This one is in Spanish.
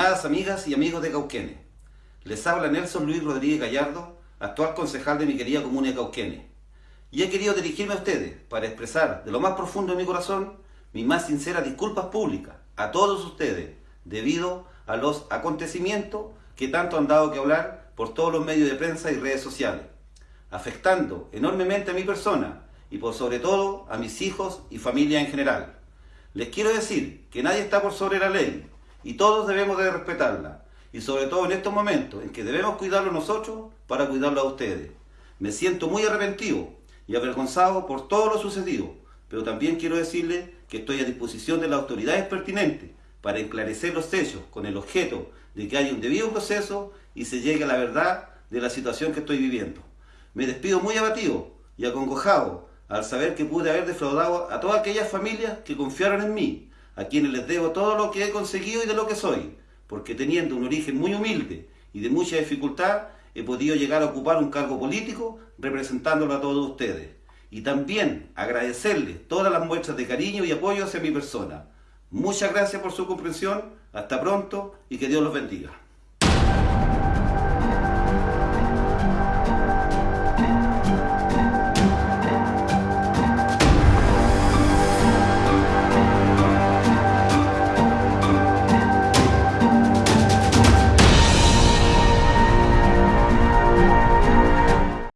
Estimadas amigas y amigos de Cauquenes, les habla Nelson Luis Rodríguez Gallardo, actual concejal de mi querida comuna de Cauquenes. Y he querido dirigirme a ustedes para expresar de lo más profundo de mi corazón mis más sinceras disculpas públicas a todos ustedes debido a los acontecimientos que tanto han dado que hablar por todos los medios de prensa y redes sociales, afectando enormemente a mi persona y por sobre todo a mis hijos y familia en general. Les quiero decir que nadie está por sobre la ley y todos debemos de respetarla y sobre todo en estos momentos en que debemos cuidarlo nosotros para cuidarlo a ustedes. Me siento muy arrepentido y avergonzado por todo lo sucedido, pero también quiero decirles que estoy a disposición de las autoridades pertinentes para esclarecer los hechos con el objeto de que haya un debido proceso y se llegue a la verdad de la situación que estoy viviendo. Me despido muy abatido y acongojado al saber que pude haber defraudado a todas aquellas familias que confiaron en mí, a quienes les debo todo lo que he conseguido y de lo que soy, porque teniendo un origen muy humilde y de mucha dificultad, he podido llegar a ocupar un cargo político representándolo a todos ustedes. Y también agradecerles todas las muestras de cariño y apoyo hacia mi persona. Muchas gracias por su comprensión, hasta pronto y que Dios los bendiga.